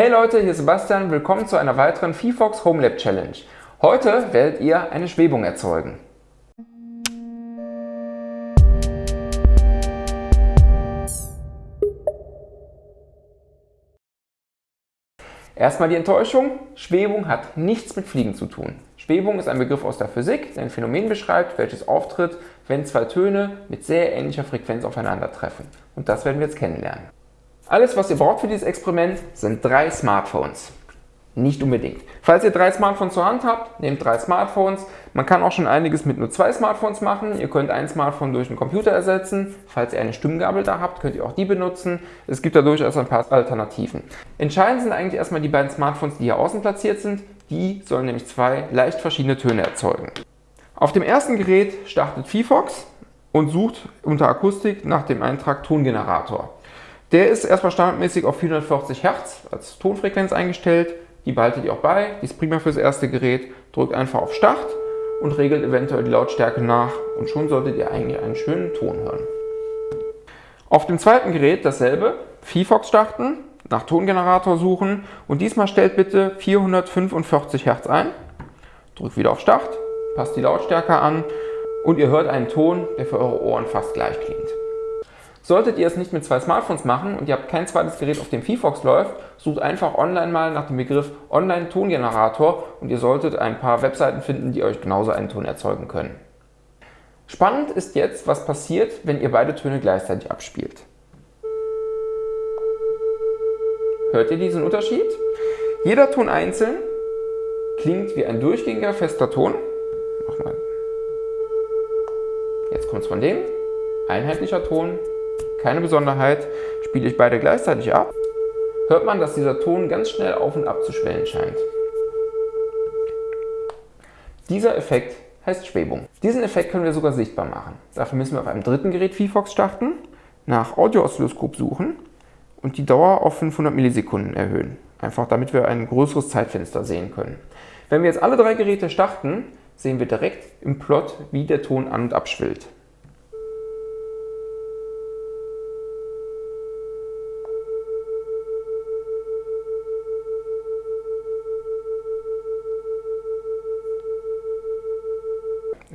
Hey Leute, hier ist Sebastian, willkommen zu einer weiteren VFox Home Lab Challenge. Heute werdet ihr eine Schwebung erzeugen. Erstmal die Enttäuschung, Schwebung hat nichts mit Fliegen zu tun. Schwebung ist ein Begriff aus der Physik, der ein Phänomen beschreibt, welches auftritt, wenn zwei Töne mit sehr ähnlicher Frequenz aufeinandertreffen. Und das werden wir jetzt kennenlernen. Alles, was ihr braucht für dieses Experiment, sind drei Smartphones. Nicht unbedingt. Falls ihr drei Smartphones zur Hand habt, nehmt drei Smartphones. Man kann auch schon einiges mit nur zwei Smartphones machen. Ihr könnt ein Smartphone durch einen Computer ersetzen. Falls ihr eine Stimmgabel da habt, könnt ihr auch die benutzen. Es gibt da durchaus ein paar Alternativen. Entscheidend sind eigentlich erstmal die beiden Smartphones, die hier außen platziert sind. Die sollen nämlich zwei leicht verschiedene Töne erzeugen. Auf dem ersten Gerät startet VFox und sucht unter Akustik nach dem Eintrag Tongenerator. Der ist erstmal standardmäßig auf 440 Hertz als Tonfrequenz eingestellt. Die behaltet ihr auch bei, die ist prima fürs erste Gerät. Drückt einfach auf Start und regelt eventuell die Lautstärke nach und schon solltet ihr eigentlich einen schönen Ton hören. Auf dem zweiten Gerät dasselbe, VFox starten, nach Tongenerator suchen und diesmal stellt bitte 445 Hertz ein. Drückt wieder auf Start, passt die Lautstärke an und ihr hört einen Ton, der für eure Ohren fast gleich klingt. Solltet ihr es nicht mit zwei Smartphones machen und ihr habt kein zweites Gerät, auf dem VFox läuft, sucht einfach online mal nach dem Begriff Online-Tongenerator und ihr solltet ein paar Webseiten finden, die euch genauso einen Ton erzeugen können. Spannend ist jetzt, was passiert, wenn ihr beide Töne gleichzeitig abspielt. Hört ihr diesen Unterschied? Jeder Ton einzeln klingt wie ein durchgängiger fester Ton. Jetzt kommt es von dem. Einheitlicher Ton, keine Besonderheit, spiele ich beide gleichzeitig ab, hört man, dass dieser Ton ganz schnell auf und ab zu schwellen scheint. Dieser Effekt heißt Schwebung. Diesen Effekt können wir sogar sichtbar machen. Dafür müssen wir auf einem dritten Gerät VFox starten, nach Audio-Oszilloskop suchen und die Dauer auf 500 Millisekunden erhöhen. Einfach damit wir ein größeres Zeitfenster sehen können. Wenn wir jetzt alle drei Geräte starten, sehen wir direkt im Plot, wie der Ton an- und abschwillt.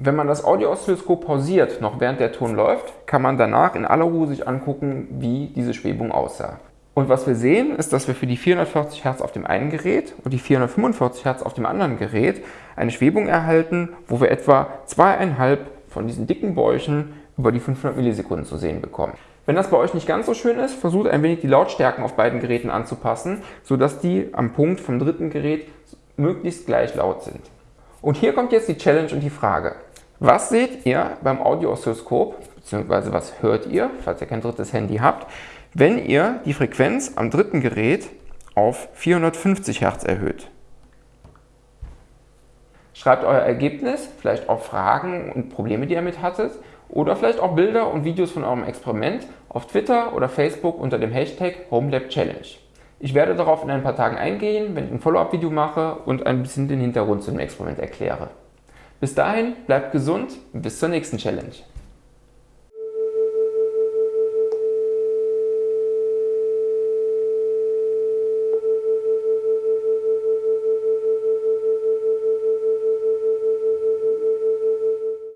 Wenn man das Audio-Oszilloskop pausiert, noch während der Ton läuft, kann man danach in aller Ruhe sich angucken, wie diese Schwebung aussah. Und was wir sehen, ist, dass wir für die 440 Hertz auf dem einen Gerät und die 445 Hertz auf dem anderen Gerät eine Schwebung erhalten, wo wir etwa zweieinhalb von diesen dicken Bäuchen über die 500 Millisekunden zu sehen bekommen. Wenn das bei euch nicht ganz so schön ist, versucht ein wenig die Lautstärken auf beiden Geräten anzupassen, sodass die am Punkt vom dritten Gerät möglichst gleich laut sind. Und hier kommt jetzt die Challenge und die Frage. Was seht ihr beim Audio-Oszilloskop, beziehungsweise was hört ihr, falls ihr kein drittes Handy habt, wenn ihr die Frequenz am dritten Gerät auf 450 Hertz erhöht? Schreibt euer Ergebnis, vielleicht auch Fragen und Probleme, die ihr mit hattet, oder vielleicht auch Bilder und Videos von eurem Experiment auf Twitter oder Facebook unter dem Hashtag HomeLabChallenge. Ich werde darauf in ein paar Tagen eingehen, wenn ich ein Follow-up-Video mache und ein bisschen den Hintergrund zum Experiment erkläre. Bis dahin, bleibt gesund und bis zur nächsten Challenge.